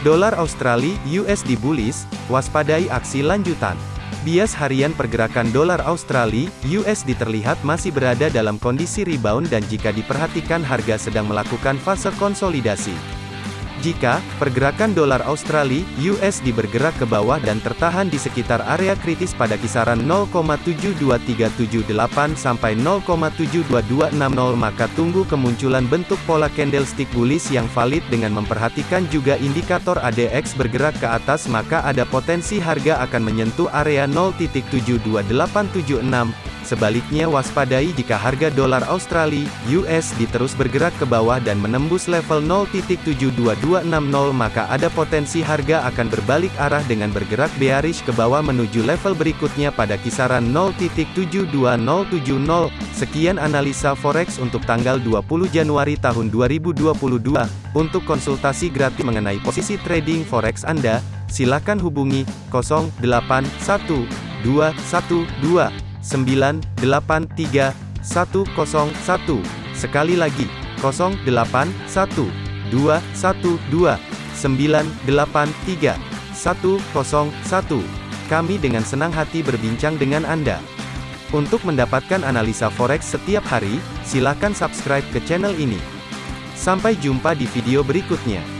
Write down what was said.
Dolar Australia USD bullish, waspadai aksi lanjutan. Bias harian pergerakan dolar Australia USD terlihat masih berada dalam kondisi rebound dan jika diperhatikan harga sedang melakukan fase konsolidasi. Jika pergerakan dolar Australia USD bergerak ke bawah dan tertahan di sekitar area kritis pada kisaran 0,72378 sampai 0,72260 maka tunggu kemunculan bentuk pola candlestick bullish yang valid dengan memperhatikan juga indikator ADX bergerak ke atas maka ada potensi harga akan menyentuh area 0.72876 Sebaliknya waspadai jika harga dolar Australia (USD) terus bergerak ke bawah dan menembus level 0.72260 maka ada potensi harga akan berbalik arah dengan bergerak bearish ke bawah menuju level berikutnya pada kisaran 0.72070. Sekian analisa forex untuk tanggal 20 Januari tahun 2022. Untuk konsultasi gratis mengenai posisi trading forex Anda, silakan hubungi 081212 983 101. Sekali lagi, 081 212 983 101. Kami dengan senang hati berbincang dengan Anda. Untuk mendapatkan analisa forex setiap hari, silakan subscribe ke channel ini. Sampai jumpa di video berikutnya.